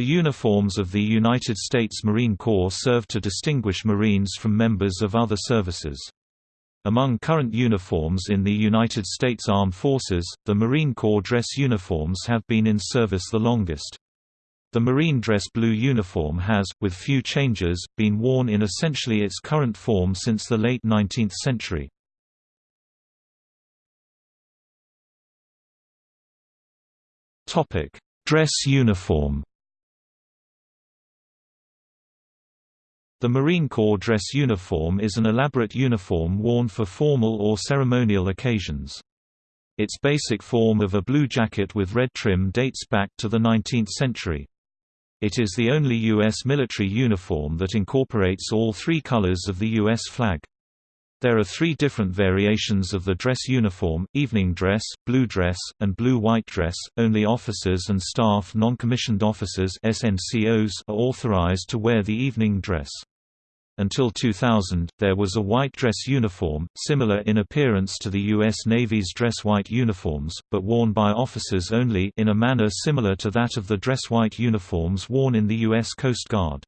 The uniforms of the United States Marine Corps serve to distinguish Marines from members of other services. Among current uniforms in the United States Armed Forces, the Marine Corps dress uniforms have been in service the longest. The Marine dress blue uniform has, with few changes, been worn in essentially its current form since the late 19th century. Dress uniform The Marine Corps dress uniform is an elaborate uniform worn for formal or ceremonial occasions. Its basic form of a blue jacket with red trim dates back to the 19th century. It is the only U.S. military uniform that incorporates all three colors of the U.S. flag. There are three different variations of the dress uniform, evening dress, blue dress, and blue-white dress. Only officers and staff non-commissioned officers SNCOs are authorized to wear the evening dress. Until 2000, there was a white dress uniform, similar in appearance to the U.S. Navy's dress white uniforms, but worn by officers only in a manner similar to that of the dress white uniforms worn in the U.S. Coast Guard.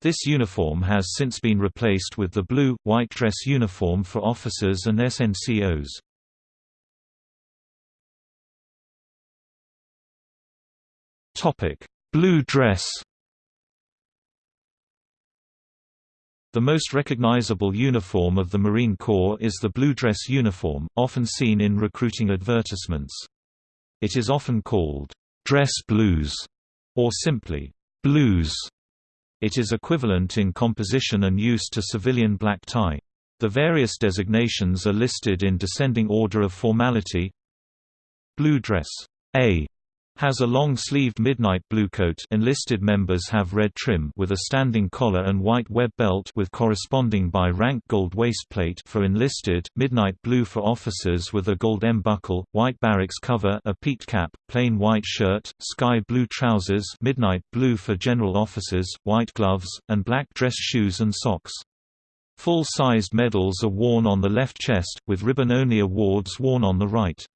This uniform has since been replaced with the blue-white dress uniform for officers and SNCOs. Blue dress The most recognizable uniform of the Marine Corps is the blue dress uniform, often seen in recruiting advertisements. It is often called, "...dress blues", or simply, "...blues". It is equivalent in composition and use to civilian black tie. The various designations are listed in descending order of formality Blue dress A has a long-sleeved midnight blue coat enlisted members have red trim with a standing collar and white web belt with corresponding by rank gold waistplate for enlisted, midnight blue for officers with a gold M buckle, white barracks cover a peaked cap, plain white shirt, sky blue trousers midnight blue for general officers, white gloves, and black dress shoes and socks. Full-sized medals are worn on the left chest, with ribbon-only awards worn on the right.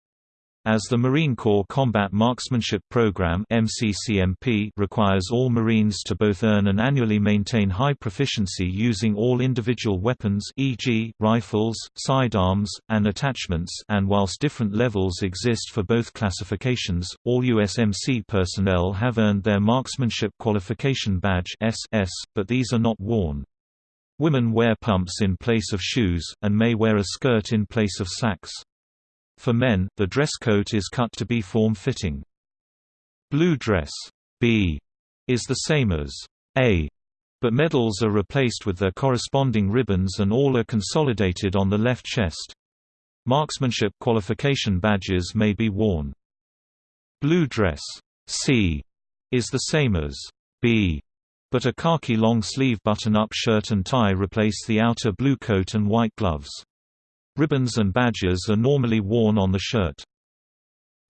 As the Marine Corps Combat Marksmanship Program MCCMP requires all Marines to both earn and annually maintain high proficiency using all individual weapons e.g., rifles, sidearms, and attachments and whilst different levels exist for both classifications, all USMC personnel have earned their Marksmanship Qualification Badge SS, but these are not worn. Women wear pumps in place of shoes, and may wear a skirt in place of slacks. For men, the dress coat is cut to be form-fitting. Blue dress B is the same as A, but medals are replaced with their corresponding ribbons and all are consolidated on the left chest. Marksmanship qualification badges may be worn. Blue dress C is the same as B, but a khaki long-sleeve button-up shirt and tie replace the outer blue coat and white gloves. Ribbons and badges are normally worn on the shirt.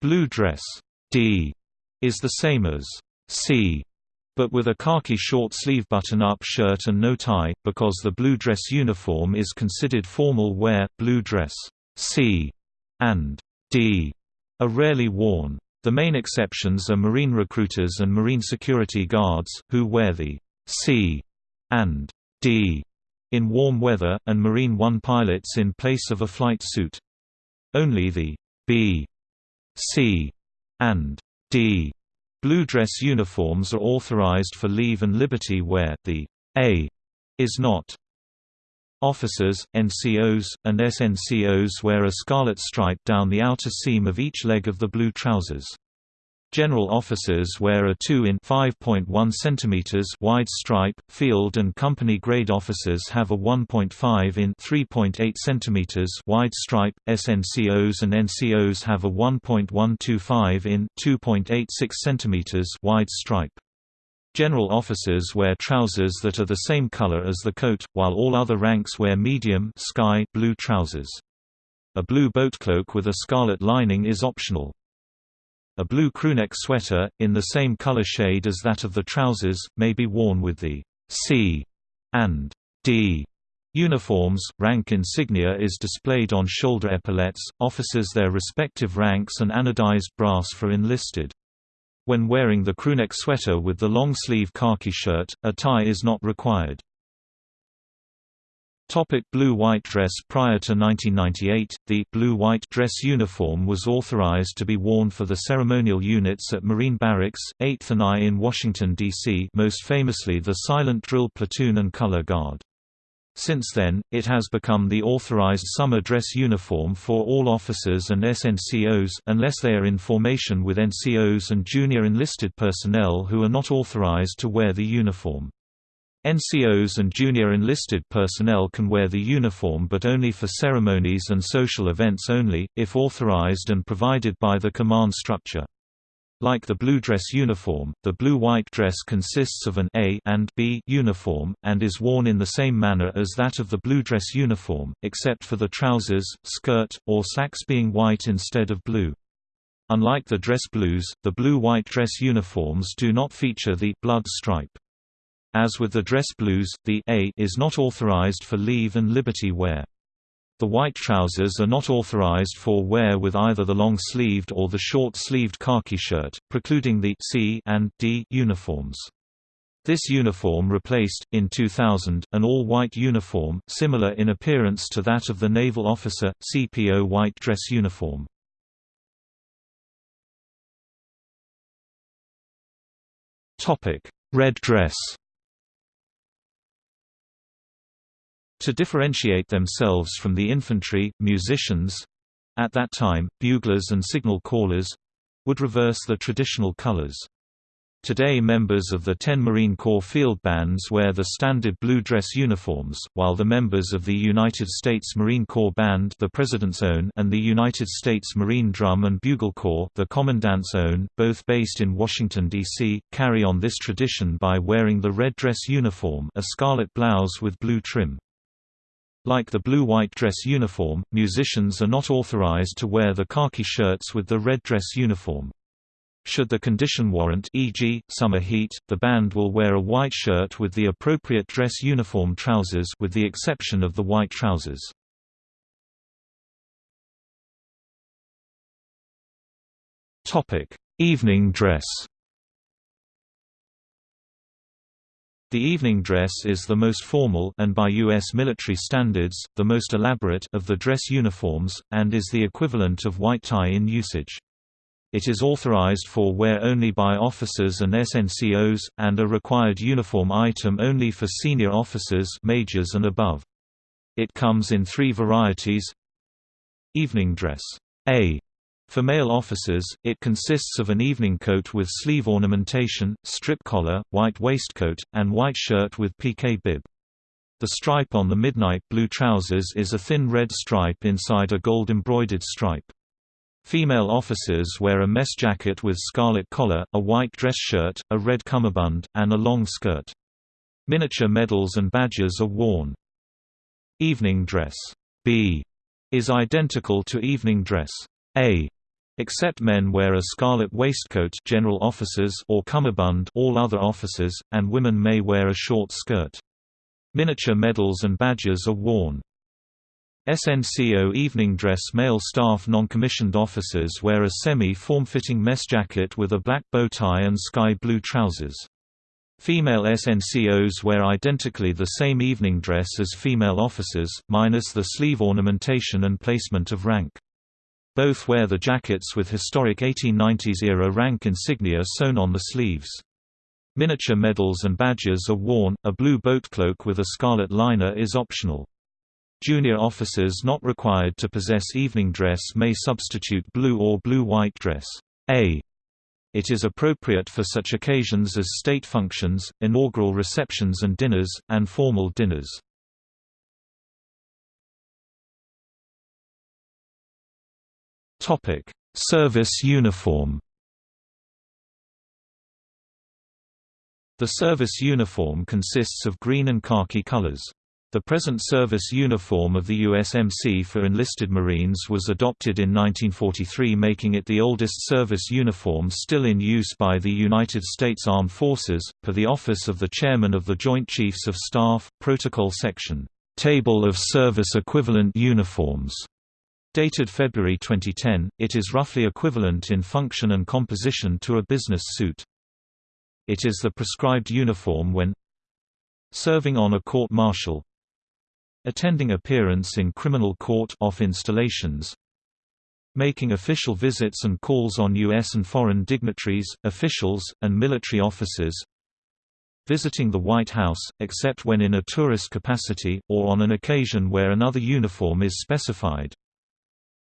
Blue dress D is the same as C, but with a khaki short-sleeve button-up shirt and no tie, because the blue dress uniform is considered formal wear. Blue dress C and D are rarely worn. The main exceptions are Marine recruiters and Marine security guards, who wear the C and D in warm weather, and Marine One pilots in place of a flight suit. Only the B, C, and D blue dress uniforms are authorized for leave and liberty where the A is not. Officers, NCOs, and SNCOs wear a scarlet stripe down the outer seam of each leg of the blue trousers. General officers wear a 2 in 5.1 cm wide stripe, field and company grade officers have a 1.5 in 3.8 cm wide stripe, SNCOs and NCOs have a 1.125 in 2.86 cm wide stripe. General officers wear trousers that are the same color as the coat, while all other ranks wear medium sky blue trousers. A blue boatcloak with a scarlet lining is optional. A blue crewneck sweater, in the same color shade as that of the trousers, may be worn with the C and D uniforms. Rank insignia is displayed on shoulder epaulets, officers their respective ranks and anodized brass for enlisted. When wearing the crewneck sweater with the long-sleeve khaki shirt, a tie is not required. Topic Blue-white dress Prior to 1998, the blue-white dress uniform was authorized to be worn for the ceremonial units at Marine Barracks, 8th and I in Washington, D.C. most famously the Silent Drill Platoon and Color Guard. Since then, it has become the authorized summer dress uniform for all officers and SNCOs unless they are in formation with NCOs and junior enlisted personnel who are not authorized to wear the uniform. NCOs and junior enlisted personnel can wear the uniform but only for ceremonies and social events only, if authorized and provided by the command structure. Like the blue dress uniform, the blue-white dress consists of an A and B uniform, and is worn in the same manner as that of the blue dress uniform, except for the trousers, skirt, or slacks being white instead of blue. Unlike the dress blues, the blue-white dress uniforms do not feature the blood stripe. As with the dress blues, the A is not authorized for leave and liberty wear. The white trousers are not authorized for wear with either the long-sleeved or the short-sleeved khaki shirt, precluding the C and D uniforms. This uniform replaced, in 2000, an all-white uniform, similar in appearance to that of the naval officer, CPO white dress uniform. Red dress To differentiate themselves from the infantry, musicians—at that time, buglers and signal callers—would reverse the traditional colors. Today members of the 10 Marine Corps field bands wear the standard blue dress uniforms, while the members of the United States Marine Corps Band the President's Own and the United States Marine Drum and Bugle Corps the Commandant's Own, both based in Washington, D.C., carry on this tradition by wearing the red dress uniform a scarlet blouse with blue trim. Like the blue-white dress uniform, musicians are not authorized to wear the khaki shirts with the red dress uniform. Should the condition warrant e.g., summer heat, the band will wear a white shirt with the appropriate dress uniform trousers with the exception of the white trousers. Evening dress The evening dress is the most formal and by U.S. military standards, the most elaborate of the dress uniforms, and is the equivalent of white tie in usage. It is authorized for wear only by officers and SNCOs, and a required uniform item only for senior officers majors and above. It comes in three varieties Evening dress A for male officers, it consists of an evening coat with sleeve ornamentation, strip collar, white waistcoat, and white shirt with piqué bib. The stripe on the midnight blue trousers is a thin red stripe inside a gold embroidered stripe. Female officers wear a mess jacket with scarlet collar, a white dress shirt, a red cummerbund, and a long skirt. Miniature medals and badges are worn. Evening dress B is identical to evening dress A. Except men wear a scarlet waistcoat general officers or cummerbund all other officers, and women may wear a short skirt. Miniature medals and badges are worn. SNCO evening dress Male staff non-commissioned officers wear a semi-form-fitting mess jacket with a black bow tie and sky blue trousers. Female SNCOs wear identically the same evening dress as female officers, minus the sleeve ornamentation and placement of rank. Both wear the jackets with historic 1890s-era rank insignia sewn on the sleeves. Miniature medals and badges are worn, a blue boat cloak with a scarlet liner is optional. Junior officers not required to possess evening dress may substitute blue or blue-white dress. A. It is appropriate for such occasions as state functions, inaugural receptions and dinners, and formal dinners. Topic: Service uniform. The service uniform consists of green and khaki colors. The present service uniform of the USMC for enlisted Marines was adopted in 1943 making it the oldest service uniform still in use by the United States Armed Forces, per the Office of the Chairman of the Joint Chiefs of Staff, Protocol Section, Table of Service Equivalent Uniforms. Dated February 2010, it is roughly equivalent in function and composition to a business suit. It is the prescribed uniform when serving on a court-martial attending appearance in criminal court off installations making official visits and calls on U.S. and foreign dignitaries, officials, and military officers visiting the White House, except when in a tourist capacity, or on an occasion where another uniform is specified.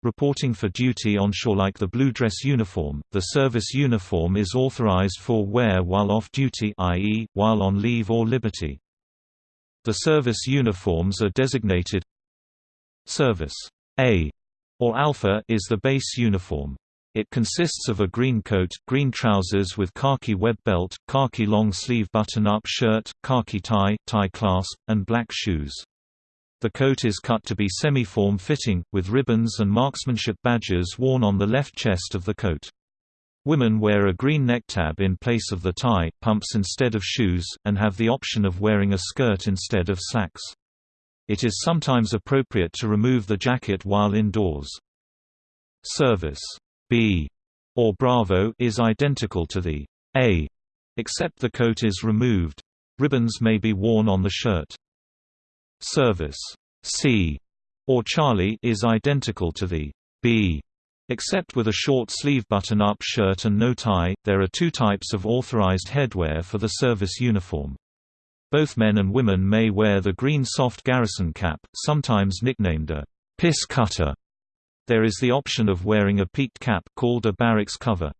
Reporting for duty on shore like the blue dress uniform, the service uniform is authorized for wear while off duty i.e., while on leave or liberty. The service uniforms are designated Service A or Alpha is the base uniform. It consists of a green coat, green trousers with khaki web belt, khaki long-sleeve button-up shirt, khaki tie, tie clasp, and black shoes. The coat is cut to be semi-form fitting, with ribbons and marksmanship badges worn on the left chest of the coat. Women wear a green necktab in place of the tie, pumps instead of shoes, and have the option of wearing a skirt instead of slacks. It is sometimes appropriate to remove the jacket while indoors. Service B or Bravo is identical to the A, except the coat is removed. Ribbons may be worn on the shirt. Service C or Charlie is identical to the B, except with a short sleeve button-up shirt and no tie. There are two types of authorized headwear for the service uniform. Both men and women may wear the green soft garrison cap, sometimes nicknamed a piss cutter, there is the option of wearing a peaked cap called a barracks cover.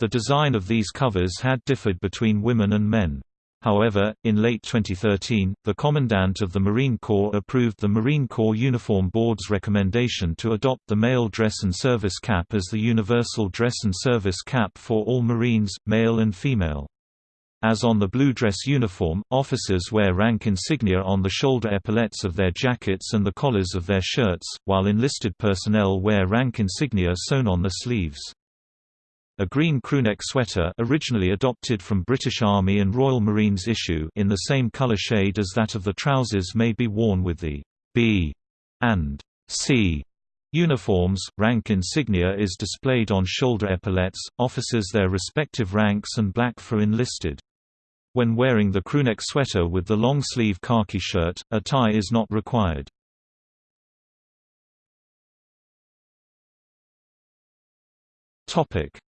The design of these covers had differed between women and men. However, in late 2013, the Commandant of the Marine Corps approved the Marine Corps Uniform Board's recommendation to adopt the male dress and service cap as the universal dress and service cap for all Marines, male and female. As on the blue dress uniform, officers wear rank insignia on the shoulder epaulettes of their jackets and the collars of their shirts, while enlisted personnel wear rank insignia sewn on the sleeves. A green crewneck sweater originally adopted from British Army and Royal Marines issue in the same color shade as that of the trousers may be worn with the B and C uniforms. Rank insignia is displayed on shoulder epaulettes, officers their respective ranks and black for enlisted. When wearing the crewneck sweater with the long-sleeve khaki shirt, a tie is not required.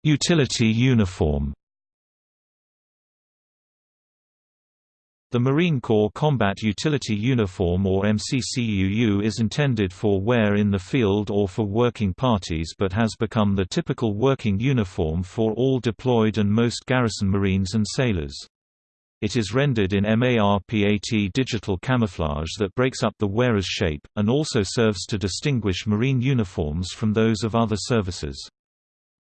Utility uniform The Marine Corps Combat Utility Uniform or MCCUU is intended for wear in the field or for working parties but has become the typical working uniform for all deployed and most garrison Marines and sailors. It is rendered in MARPAT digital camouflage that breaks up the wearer's shape, and also serves to distinguish Marine uniforms from those of other services.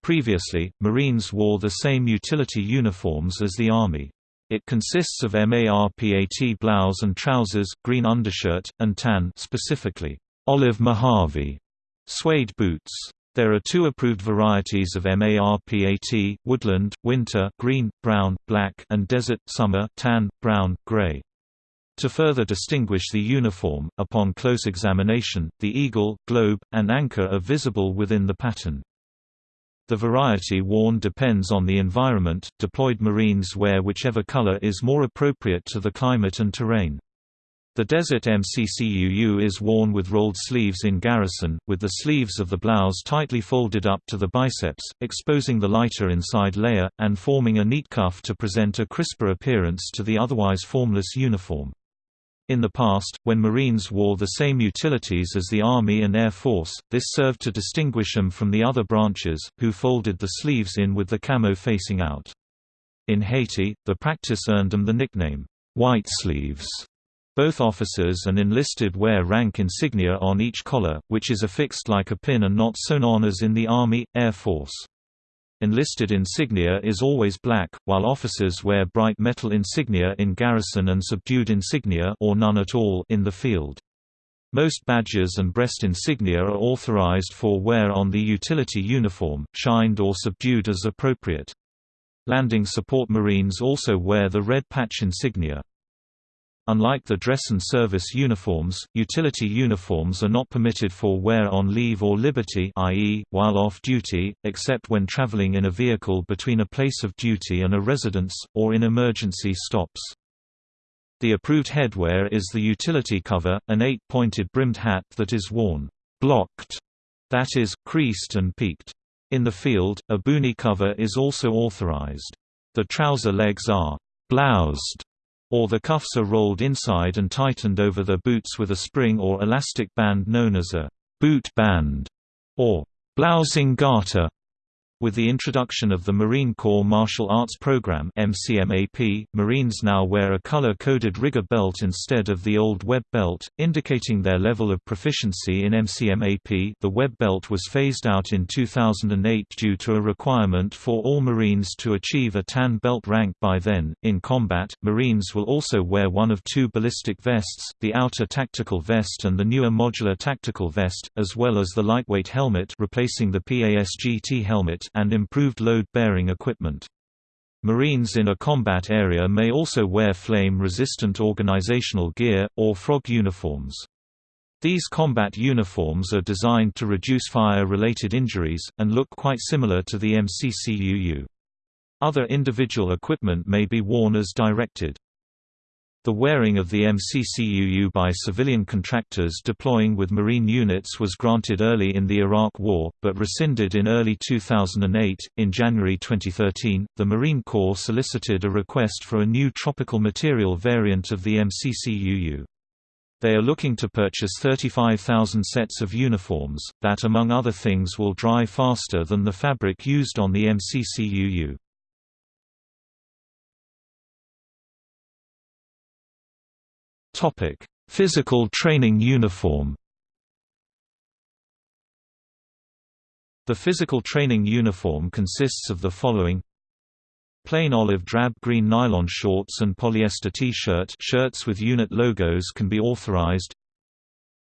Previously, Marines wore the same utility uniforms as the Army. It consists of MARPAT blouse and trousers, green undershirt, and tan specifically, olive Mojave suede boots. There are two approved varieties of MARPAT, woodland, winter green, brown, black and desert summer tan, brown, gray. To further distinguish the uniform, upon close examination, the eagle, globe, and anchor are visible within the pattern. The variety worn depends on the environment, deployed Marines wear whichever color is more appropriate to the climate and terrain. The Desert MCCUU is worn with rolled sleeves in garrison, with the sleeves of the blouse tightly folded up to the biceps, exposing the lighter inside layer, and forming a neat cuff to present a crisper appearance to the otherwise formless uniform. In the past, when Marines wore the same utilities as the Army and Air Force, this served to distinguish them from the other branches, who folded the sleeves in with the camo facing out. In Haiti, the practice earned them the nickname, white sleeves. Both officers and enlisted wear rank insignia on each collar, which is affixed like a pin and not sewn on as in the Army, Air Force. Enlisted insignia is always black, while officers wear bright metal insignia in garrison and subdued insignia or none at all in the field. Most badges and breast insignia are authorized for wear on the utility uniform, shined or subdued as appropriate. Landing support Marines also wear the red patch insignia. Unlike the dress and service uniforms, utility uniforms are not permitted for wear on leave or liberty i.e., while off duty, except when traveling in a vehicle between a place of duty and a residence, or in emergency stops. The approved headwear is the utility cover, an eight-pointed brimmed hat that is worn blocked, that is, creased and peaked. In the field, a boonie cover is also authorized. The trouser legs are bloused or the cuffs are rolled inside and tightened over the boots with a spring or elastic band known as a boot band, or blousing garter. With the introduction of the Marine Corps Martial Arts Program MCMAP, Marines now wear a color-coded rigger belt instead of the old web belt, indicating their level of proficiency in MCMAP. The web belt was phased out in 2008 due to a requirement for all Marines to achieve a tan belt rank by then. In combat, Marines will also wear one of two ballistic vests, the outer tactical vest and the newer modular tactical vest, as well as the lightweight helmet replacing the PASGT helmet and improved load-bearing equipment. Marines in a combat area may also wear flame-resistant organizational gear, or frog uniforms. These combat uniforms are designed to reduce fire-related injuries, and look quite similar to the MCCUU. Other individual equipment may be worn as directed. The wearing of the MCCUU by civilian contractors deploying with Marine units was granted early in the Iraq War, but rescinded in early 2008. In January 2013, the Marine Corps solicited a request for a new tropical material variant of the MCCUU. They are looking to purchase 35,000 sets of uniforms, that among other things will dry faster than the fabric used on the MCCUU. Topic: Physical training uniform. The physical training uniform consists of the following. Plain olive drab green nylon shorts and polyester T-shirt shirts with unit logos can be authorized.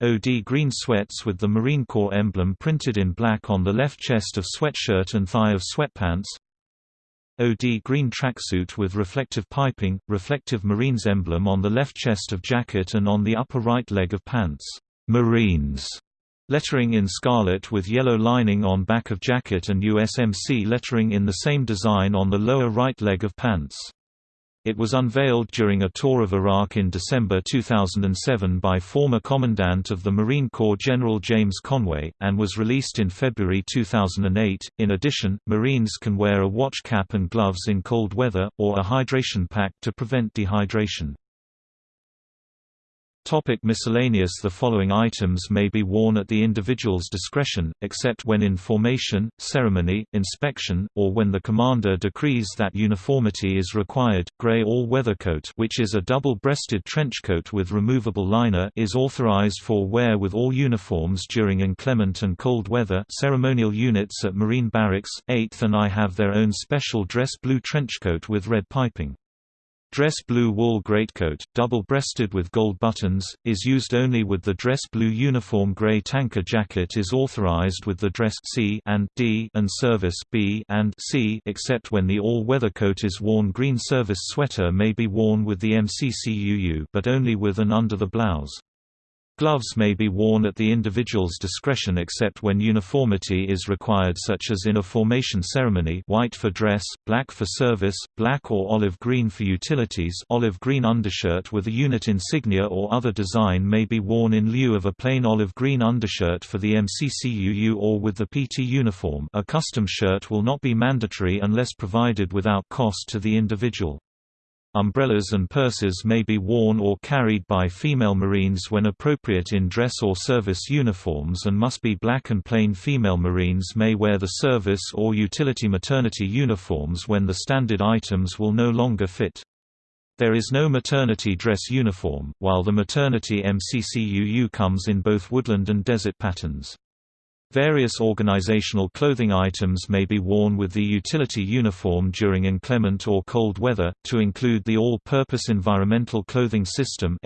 OD green sweats with the Marine Corps emblem printed in black on the left chest of sweatshirt and thigh of sweatpants OD green tracksuit with reflective piping, reflective Marines emblem on the left chest of jacket and on the upper right leg of pants. Marines lettering in scarlet with yellow lining on back of jacket and USMC lettering in the same design on the lower right leg of pants. It was unveiled during a tour of Iraq in December 2007 by former Commandant of the Marine Corps General James Conway, and was released in February 2008. In addition, Marines can wear a watch cap and gloves in cold weather, or a hydration pack to prevent dehydration. Topic miscellaneous The following items may be worn at the individual's discretion, except when in formation, ceremony, inspection, or when the commander decrees that uniformity is required. Gray all-weather coat which is a double-breasted trench coat with removable liner is authorized for wear with all uniforms during inclement and cold weather ceremonial units at Marine Barracks, 8th and I have their own special dress blue trench coat with red piping. Dress blue wool greatcoat, double-breasted with gold buttons, is used only with the dress blue uniform gray tanker jacket is authorized with the dress C and D and service B and C except when the all-weather coat is worn green service sweater may be worn with the MCCUU but only with and under the blouse. Gloves may be worn at the individual's discretion except when uniformity is required such as in a formation ceremony white for dress, black for service, black or olive green for utilities olive green undershirt with a unit insignia or other design may be worn in lieu of a plain olive green undershirt for the MCCUU or with the PT uniform a custom shirt will not be mandatory unless provided without cost to the individual. Umbrellas and purses may be worn or carried by female Marines when appropriate in dress or service uniforms and must be black and plain female Marines may wear the service or utility maternity uniforms when the standard items will no longer fit. There is no maternity dress uniform, while the maternity MCCUU comes in both woodland and desert patterns. Various organizational clothing items may be worn with the utility uniform during inclement or cold weather, to include the All-Purpose Environmental Clothing System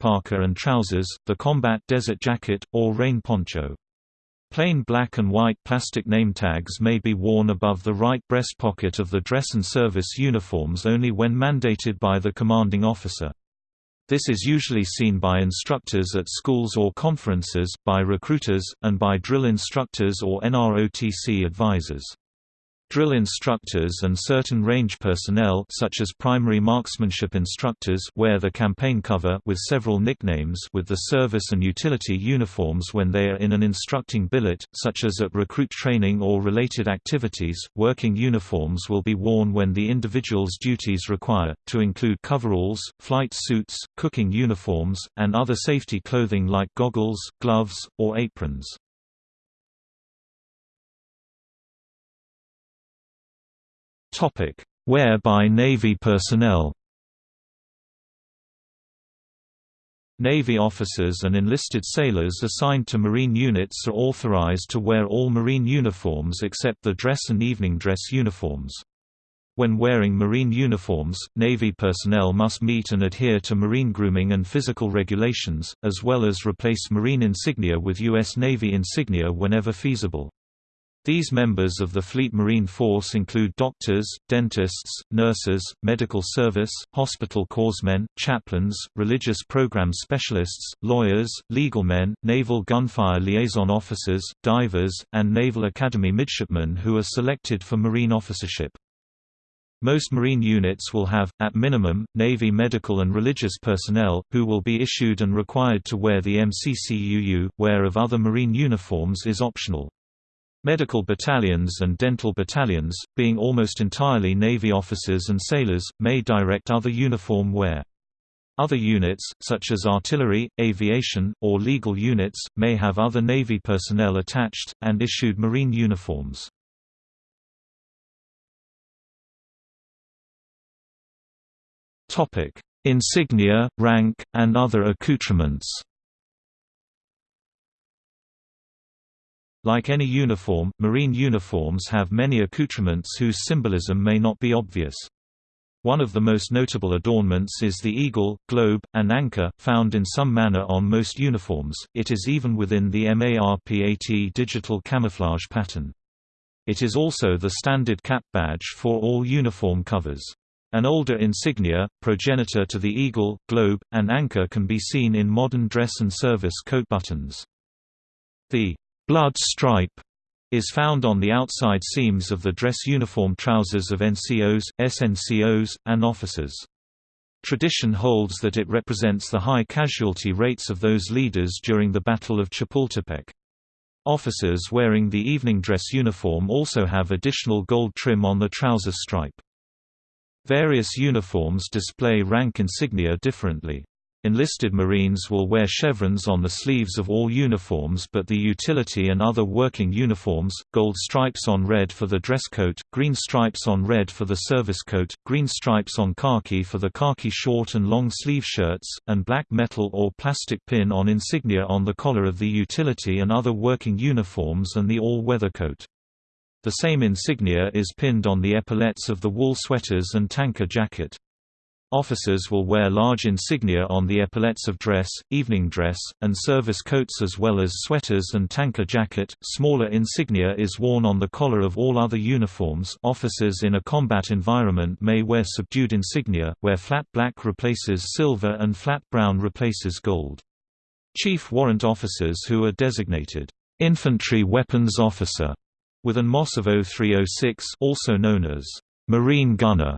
parka and trousers, the combat desert jacket, or rain poncho. Plain black and white plastic name tags may be worn above the right breast pocket of the dress and service uniforms only when mandated by the commanding officer. This is usually seen by instructors at schools or conferences, by recruiters, and by drill instructors or NROTC advisors. Drill instructors and certain range personnel such as primary marksmanship instructors wear the campaign cover with several nicknames with the service and utility uniforms when they are in an instructing billet, such as at recruit training or related activities. Working uniforms will be worn when the individual's duties require, to include coveralls, flight suits, cooking uniforms, and other safety clothing like goggles, gloves, or aprons. Wear by Navy personnel. Navy officers and enlisted sailors assigned to Marine units are authorized to wear all Marine uniforms except the dress and evening dress uniforms. When wearing Marine uniforms, Navy personnel must meet and adhere to Marine grooming and physical regulations, as well as replace Marine insignia with U.S. Navy insignia whenever feasible. These members of the Fleet Marine Force include doctors, dentists, nurses, medical service, hospital corpsmen, chaplains, religious program specialists, lawyers, legal men, naval gunfire liaison officers, divers, and Naval Academy midshipmen who are selected for Marine officership. Most Marine units will have, at minimum, Navy medical and religious personnel, who will be issued and required to wear the MCCUU. Wear of other Marine uniforms is optional. Medical battalions and dental battalions, being almost entirely Navy officers and sailors, may direct other uniform wear. Other units, such as artillery, aviation, or legal units, may have other Navy personnel attached, and issued Marine uniforms. Insignia, rank, and other accoutrements Like any uniform, marine uniforms have many accoutrements whose symbolism may not be obvious. One of the most notable adornments is the eagle, globe, and anchor, found in some manner on most uniforms, it is even within the MARPAT digital camouflage pattern. It is also the standard cap badge for all uniform covers. An older insignia, progenitor to the eagle, globe, and anchor can be seen in modern dress and service coat buttons. The blood stripe is found on the outside seams of the dress uniform trousers of NCOs, SNCOs, and officers. Tradition holds that it represents the high casualty rates of those leaders during the Battle of Chapultepec. Officers wearing the evening dress uniform also have additional gold trim on the trouser stripe. Various uniforms display rank insignia differently. Enlisted Marines will wear chevrons on the sleeves of all uniforms but the utility and other working uniforms, gold stripes on red for the dress coat, green stripes on red for the service coat, green stripes on khaki for the khaki short and long sleeve shirts, and black metal or plastic pin on insignia on the collar of the utility and other working uniforms and the all-weather coat. The same insignia is pinned on the epaulets of the wool sweaters and tanker jacket. Officers will wear large insignia on the epaulets of dress, evening dress, and service coats as well as sweaters and tanker jacket. Smaller insignia is worn on the collar of all other uniforms. Officers in a combat environment may wear subdued insignia, where flat black replaces silver and flat brown replaces gold. Chief warrant officers who are designated infantry weapons officer with an MOS of 0306 also known as Marine Gunner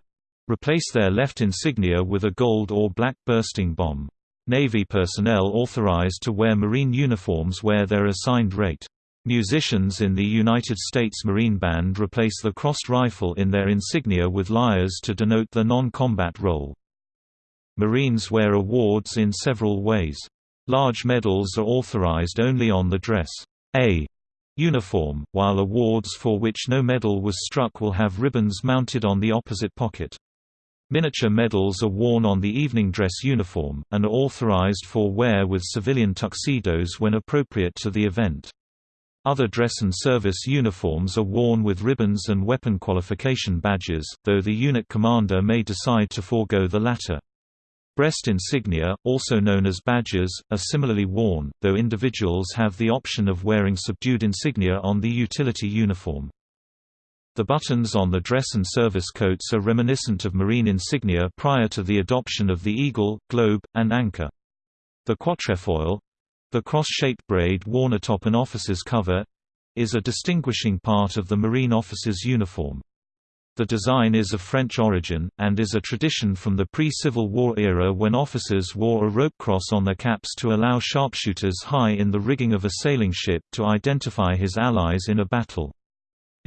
replace their left insignia with a gold or black bursting bomb. Navy personnel authorized to wear Marine uniforms wear their assigned rate. Musicians in the United States Marine Band replace the crossed rifle in their insignia with lyres to denote the non-combat role. Marines wear awards in several ways. Large medals are authorized only on the dress A uniform, while awards for which no medal was struck will have ribbons mounted on the opposite pocket. Miniature medals are worn on the evening dress uniform, and are authorized for wear with civilian tuxedos when appropriate to the event. Other dress and service uniforms are worn with ribbons and weapon qualification badges, though the unit commander may decide to forego the latter. Breast insignia, also known as badges, are similarly worn, though individuals have the option of wearing subdued insignia on the utility uniform. The buttons on the dress and service coats are reminiscent of marine insignia prior to the adoption of the eagle, globe, and anchor. The quatrefoil—the cross-shaped braid worn atop an officer's cover—is a distinguishing part of the Marine officer's uniform. The design is of French origin, and is a tradition from the pre-Civil War era when officers wore a rope cross on their caps to allow sharpshooters high in the rigging of a sailing ship to identify his allies in a battle.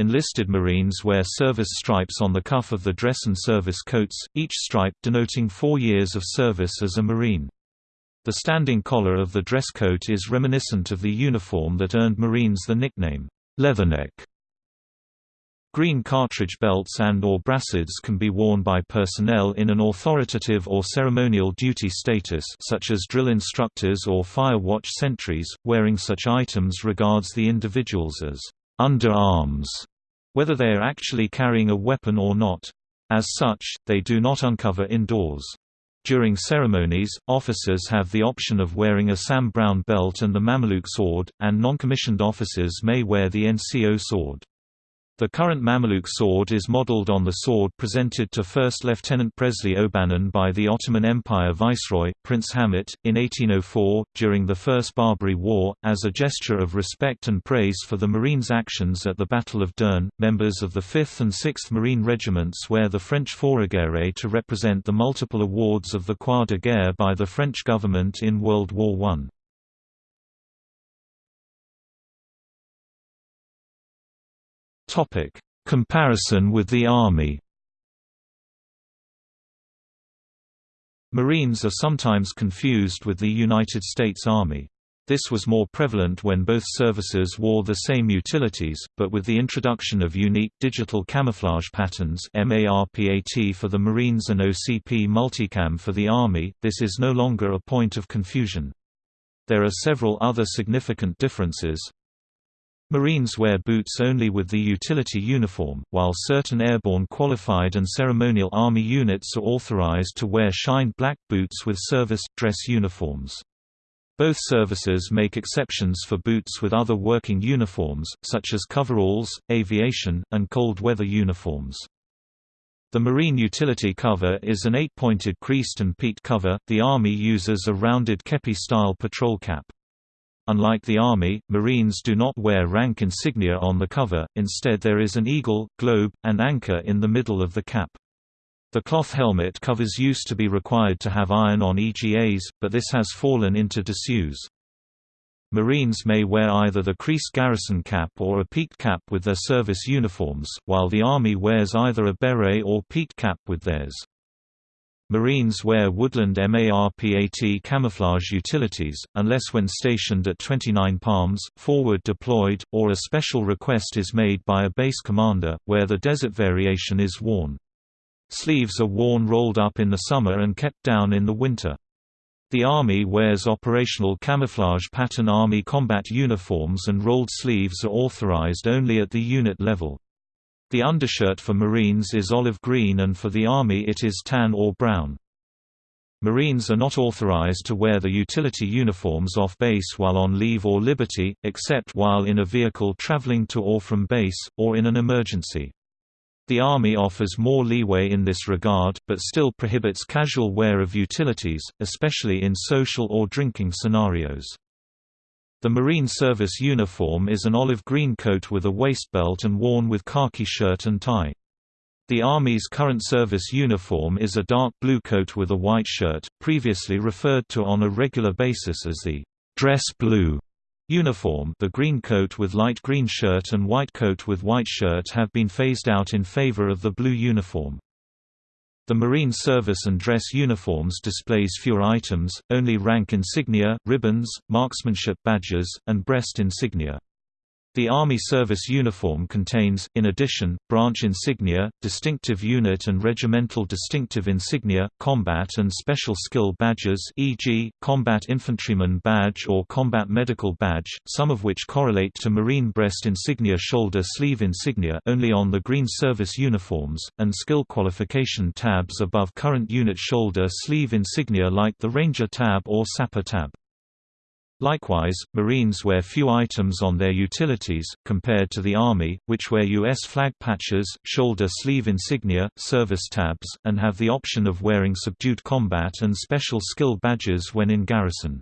Enlisted Marines wear service stripes on the cuff of the dress and service coats, each stripe denoting four years of service as a Marine. The standing collar of the dress coat is reminiscent of the uniform that earned Marines the nickname, Leatherneck. Green cartridge belts and or brassards can be worn by personnel in an authoritative or ceremonial duty status such as drill instructors or fire watch sentries. Wearing such items regards the individuals as underarms, whether they are actually carrying a weapon or not. As such, they do not uncover indoors. During ceremonies, officers have the option of wearing a Sam Browne belt and the Mameluke sword, and non-commissioned officers may wear the NCO sword. The current Mameluke sword is modelled on the sword presented to First Lieutenant Presley O'Bannon by the Ottoman Empire Viceroy, Prince Hamit, in 1804, during the First Barbary War, as a gesture of respect and praise for the Marines' actions at the Battle of Dern. Members of the 5th and 6th Marine Regiments wear the French fourragere to represent the multiple awards of the Croix de Guerre by the French government in World War I. Topic: Comparison with the Army. Marines are sometimes confused with the United States Army. This was more prevalent when both services wore the same utilities, but with the introduction of unique digital camouflage patterns MARPAT for the Marines and OCP Multicam for the Army, this is no longer a point of confusion. There are several other significant differences, Marines wear boots only with the utility uniform, while certain airborne qualified and ceremonial Army units are authorized to wear shined black boots with service, dress uniforms. Both services make exceptions for boots with other working uniforms, such as coveralls, aviation, and cold weather uniforms. The Marine utility cover is an eight-pointed creased and peaked cover, the Army uses a rounded kepi-style patrol cap. Unlike the Army, Marines do not wear rank insignia on the cover, instead there is an eagle, globe, and anchor in the middle of the cap. The cloth helmet covers used to be required to have iron on EGAs, but this has fallen into disuse. Marines may wear either the creased garrison cap or a peaked cap with their service uniforms, while the Army wears either a beret or peaked cap with theirs. Marines wear woodland MARPAT camouflage utilities, unless when stationed at 29 Palms, forward deployed, or a special request is made by a base commander, where the desert variation is worn. Sleeves are worn rolled up in the summer and kept down in the winter. The Army wears operational camouflage pattern Army combat uniforms and rolled sleeves are authorized only at the unit level. The undershirt for Marines is olive green and for the Army it is tan or brown. Marines are not authorized to wear the utility uniforms off base while on leave or liberty, except while in a vehicle traveling to or from base, or in an emergency. The Army offers more leeway in this regard, but still prohibits casual wear of utilities, especially in social or drinking scenarios. The Marine Service uniform is an olive green coat with a waist belt and worn with khaki shirt and tie. The Army's current service uniform is a dark blue coat with a white shirt, previously referred to on a regular basis as the dress blue uniform the green coat with light green shirt and white coat with white shirt have been phased out in favor of the blue uniform. The Marine service and dress uniforms displays fewer items, only rank insignia, ribbons, marksmanship badges, and breast insignia. The Army service uniform contains, in addition, branch insignia, distinctive unit and regimental distinctive insignia, combat and special skill badges e.g., combat infantryman badge or combat medical badge, some of which correlate to Marine breast insignia shoulder sleeve insignia only on the green service uniforms, and skill qualification tabs above current unit shoulder sleeve insignia like the Ranger tab or Sapper tab. Likewise, Marines wear few items on their utilities, compared to the Army, which wear U.S. flag patches, shoulder sleeve insignia, service tabs, and have the option of wearing subdued combat and special skill badges when in garrison.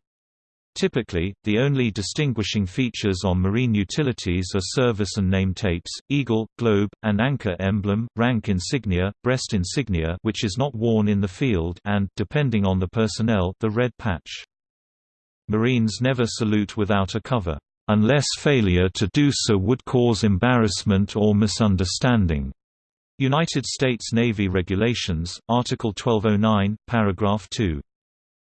Typically, the only distinguishing features on marine utilities are service and name tapes, eagle, globe, and anchor emblem, rank insignia, breast insignia which is not worn in the field and, depending on the personnel, the red patch. Marines never salute without a cover, unless failure to do so would cause embarrassment or misunderstanding. United States Navy Regulations, Article 1209, Paragraph 2.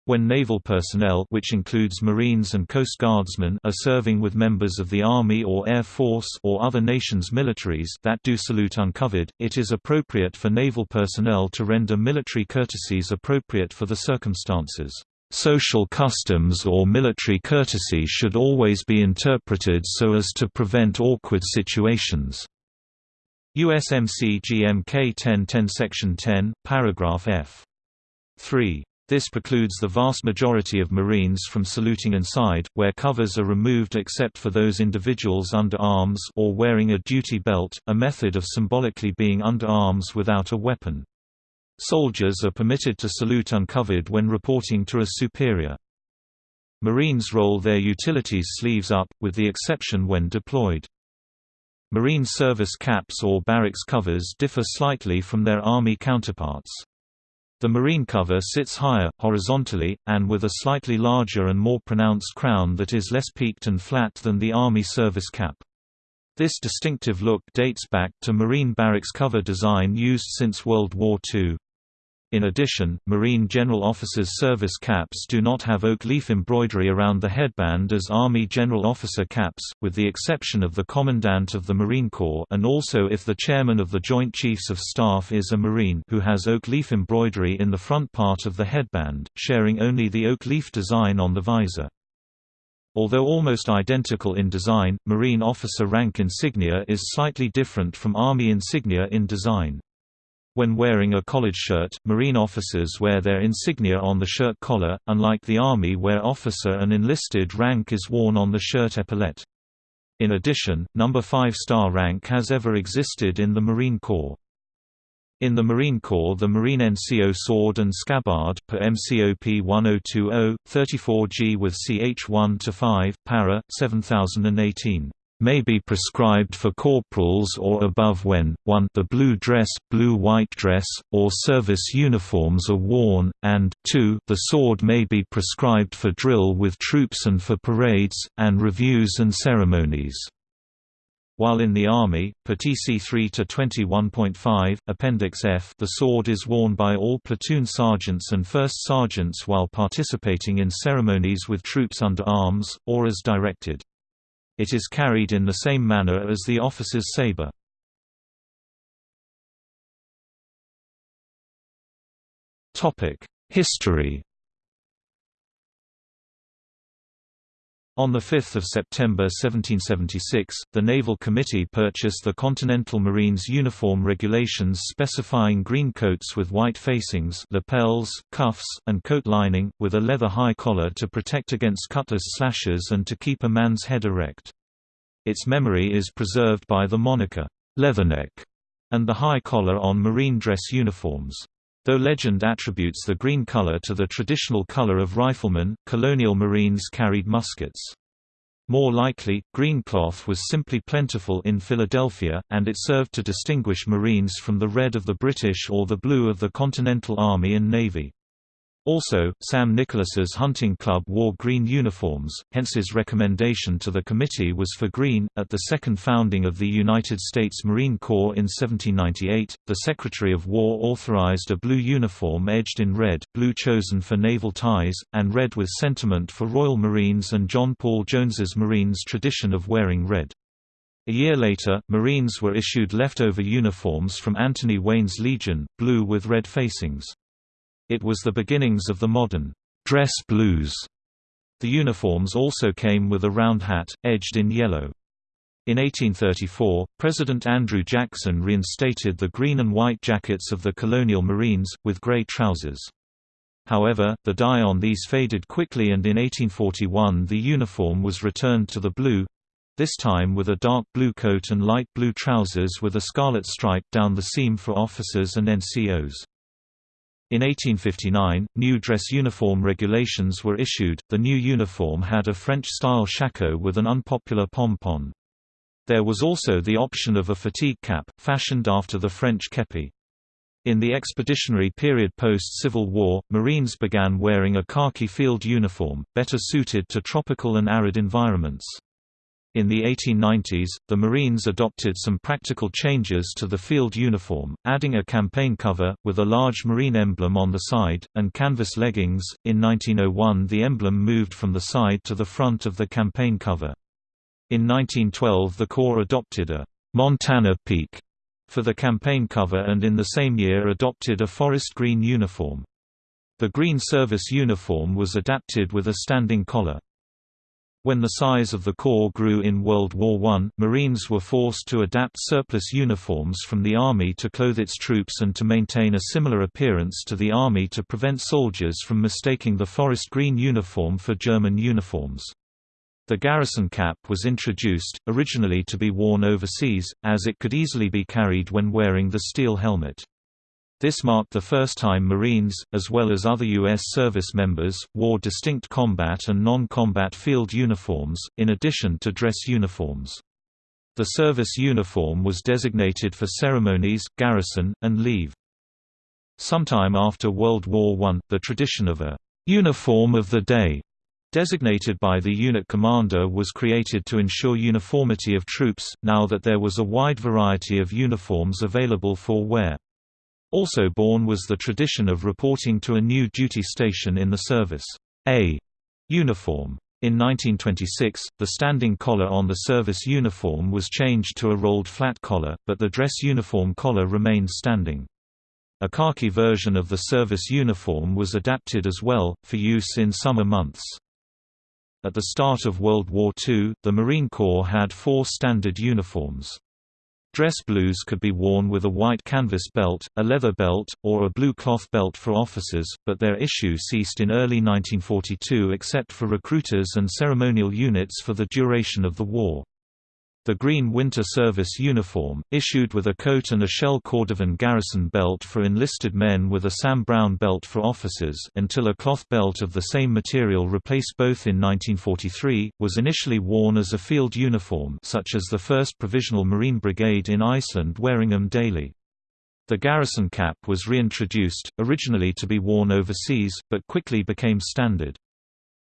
When naval personnel which includes Marines and Coast Guardsmen are serving with members of the Army or Air Force or other nations' militaries that do salute uncovered, it is appropriate for naval personnel to render military courtesies appropriate for the circumstances. Social customs or military courtesy should always be interpreted so as to prevent awkward situations. USMC GMK 1010 Section 10, paragraph F. 3. This precludes the vast majority of Marines from saluting inside, where covers are removed except for those individuals under arms or wearing a duty belt, a method of symbolically being under arms without a weapon. Soldiers are permitted to salute uncovered when reporting to a superior. Marines roll their utilities sleeves up, with the exception when deployed. Marine service caps or barracks covers differ slightly from their Army counterparts. The marine cover sits higher, horizontally, and with a slightly larger and more pronounced crown that is less peaked and flat than the Army service cap. This distinctive look dates back to marine barracks cover design used since World War II. In addition, Marine General Officers' service caps do not have oak leaf embroidery around the headband as Army General Officer caps, with the exception of the Commandant of the Marine Corps and also if the Chairman of the Joint Chiefs of Staff is a Marine who has oak leaf embroidery in the front part of the headband, sharing only the oak leaf design on the visor. Although almost identical in design, Marine officer rank insignia is slightly different from Army insignia in design. When wearing a college shirt, Marine officers wear their insignia on the shirt collar, unlike the Army where officer and enlisted rank is worn on the shirt epaulette. In addition, number 5 star rank has ever existed in the Marine Corps. In the Marine Corps the Marine NCO sword and scabbard per MCOP 1020, 34G with CH1 to 5, para, 7018 may be prescribed for corporals or above when, 1 the blue dress, blue-white dress, or service uniforms are worn, and 2 the sword may be prescribed for drill with troops and for parades, and reviews and ceremonies. While in the Army, per TC 3-21.5, Appendix F the sword is worn by all platoon sergeants and first sergeants while participating in ceremonies with troops under arms, or as directed. It is carried in the same manner as the officer's saber. History On 5 September 1776, the Naval Committee purchased the Continental Marines Uniform Regulations specifying green coats with white facings lapels, cuffs, and coat lining, with a leather high collar to protect against cutlass slashes and to keep a man's head erect. Its memory is preserved by the moniker, Leatherneck, and the high collar on marine dress uniforms. Though legend attributes the green color to the traditional color of riflemen, colonial marines carried muskets. More likely, green cloth was simply plentiful in Philadelphia, and it served to distinguish Marines from the red of the British or the blue of the Continental Army and Navy. Also, Sam Nicholas's hunting club wore green uniforms, hence his recommendation to the committee was for green. At the second founding of the United States Marine Corps in 1798, the Secretary of War authorized a blue uniform edged in red, blue chosen for naval ties, and red with sentiment for Royal Marines and John Paul Jones's Marines' tradition of wearing red. A year later, Marines were issued leftover uniforms from Anthony Wayne's Legion, blue with red facings. It was the beginnings of the modern dress blues. The uniforms also came with a round hat, edged in yellow. In 1834, President Andrew Jackson reinstated the green and white jackets of the colonial Marines, with gray trousers. However, the dye on these faded quickly and in 1841 the uniform was returned to the blue—this time with a dark blue coat and light blue trousers with a scarlet stripe down the seam for officers and NCOs. In 1859, new dress uniform regulations were issued. The new uniform had a French-style shako with an unpopular pompon. There was also the option of a fatigue cap, fashioned after the French kepi. In the expeditionary period post-Civil War, Marines began wearing a khaki field uniform, better suited to tropical and arid environments. In the 1890s, the Marines adopted some practical changes to the field uniform, adding a campaign cover, with a large Marine emblem on the side, and canvas leggings. In 1901, the emblem moved from the side to the front of the campaign cover. In 1912, the Corps adopted a Montana Peak for the campaign cover and in the same year adopted a forest green uniform. The green service uniform was adapted with a standing collar. When the size of the Corps grew in World War I, Marines were forced to adapt surplus uniforms from the Army to clothe its troops and to maintain a similar appearance to the Army to prevent soldiers from mistaking the forest green uniform for German uniforms. The garrison cap was introduced, originally to be worn overseas, as it could easily be carried when wearing the steel helmet. This marked the first time Marines, as well as other U.S. service members, wore distinct combat and non-combat field uniforms, in addition to dress uniforms. The service uniform was designated for ceremonies, garrison, and leave. Sometime after World War I, the tradition of a «uniform of the day» designated by the unit commander was created to ensure uniformity of troops, now that there was a wide variety of uniforms available for wear. Also born was the tradition of reporting to a new duty station in the service, A uniform. In 1926, the standing collar on the service uniform was changed to a rolled flat collar, but the dress uniform collar remained standing. A khaki version of the service uniform was adapted as well, for use in summer months. At the start of World War II, the Marine Corps had four standard uniforms. Dress blues could be worn with a white canvas belt, a leather belt, or a blue cloth belt for officers, but their issue ceased in early 1942 except for recruiters and ceremonial units for the duration of the war. The Green Winter Service uniform, issued with a coat and a shell cordovan garrison belt for enlisted men with a Sam Browne belt for officers until a cloth belt of the same material replaced both in 1943, was initially worn as a field uniform such as the 1st Provisional Marine Brigade in Iceland wearing them daily. The garrison cap was reintroduced, originally to be worn overseas, but quickly became standard.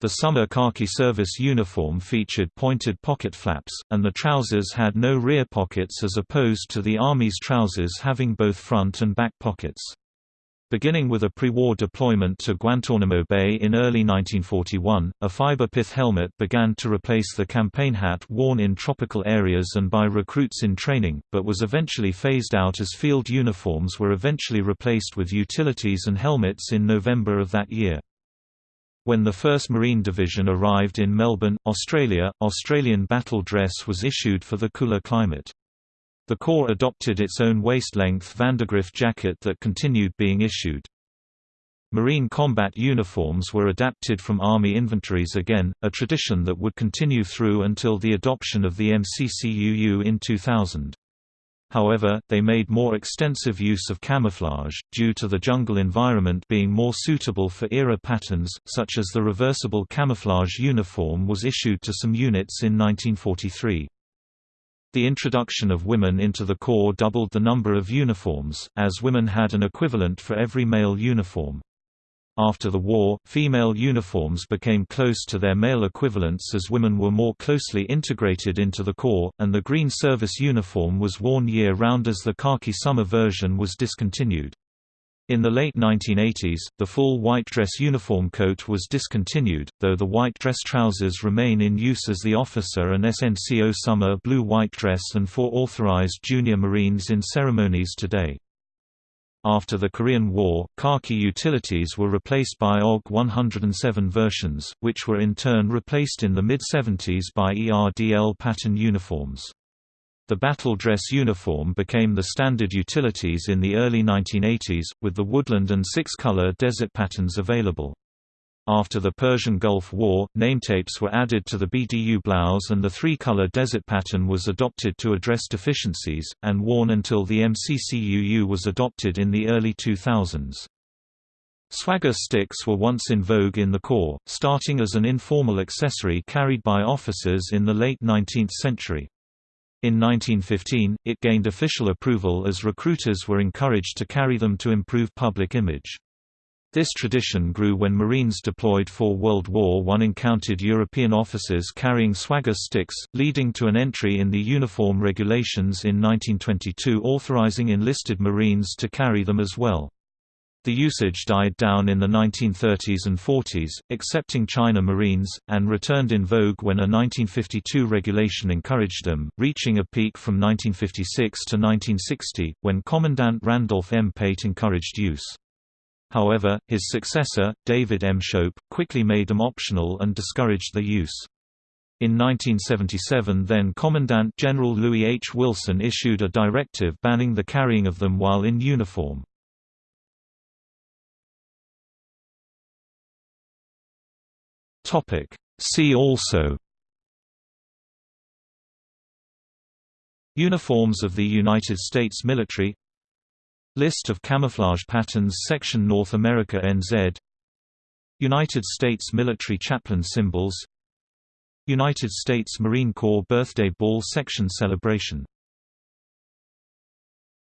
The summer khaki service uniform featured pointed pocket flaps, and the trousers had no rear pockets as opposed to the Army's trousers having both front and back pockets. Beginning with a pre-war deployment to Guantanamo Bay in early 1941, a fiber pith helmet began to replace the campaign hat worn in tropical areas and by recruits in training, but was eventually phased out as field uniforms were eventually replaced with utilities and helmets in November of that year. When the 1st Marine Division arrived in Melbourne, Australia, Australian battle dress was issued for the cooler climate. The Corps adopted its own waist-length Vandergrift jacket that continued being issued. Marine combat uniforms were adapted from Army inventories again, a tradition that would continue through until the adoption of the MCCUU in 2000. However, they made more extensive use of camouflage, due to the jungle environment being more suitable for era patterns, such as the reversible camouflage uniform was issued to some units in 1943. The introduction of women into the Corps doubled the number of uniforms, as women had an equivalent for every male uniform. After the war, female uniforms became close to their male equivalents as women were more closely integrated into the Corps, and the green service uniform was worn year-round as the khaki summer version was discontinued. In the late 1980s, the full white dress uniform coat was discontinued, though the white dress trousers remain in use as the officer and SNCO summer blue white dress and for authorized junior Marines in ceremonies today. After the Korean War, khaki utilities were replaced by OG 107 versions, which were in turn replaced in the mid-70s by ERDL pattern uniforms. The battle dress uniform became the standard utilities in the early 1980s, with the woodland and six-color desert patterns available. After the Persian Gulf War, nametapes were added to the BDU blouse and the three-color desert pattern was adopted to address deficiencies, and worn until the MCCUU was adopted in the early 2000s. Swagger sticks were once in vogue in the Corps, starting as an informal accessory carried by officers in the late 19th century. In 1915, it gained official approval as recruiters were encouraged to carry them to improve public image. This tradition grew when Marines deployed for World War I encountered European officers carrying swagger sticks, leading to an entry in the Uniform Regulations in 1922 authorizing enlisted Marines to carry them as well. The usage died down in the 1930s and 40s, excepting China Marines, and returned in vogue when a 1952 regulation encouraged them, reaching a peak from 1956 to 1960, when Commandant Randolph M. Pate encouraged use. However, his successor, David M. Shoup, quickly made them optional and discouraged their use. In 1977 then Commandant General Louis H. Wilson issued a directive banning the carrying of them while in uniform. See also Uniforms of the United States military List of camouflage patterns Section North America NZ United States military chaplain symbols. United States Marine Corps Birthday Ball Section Celebration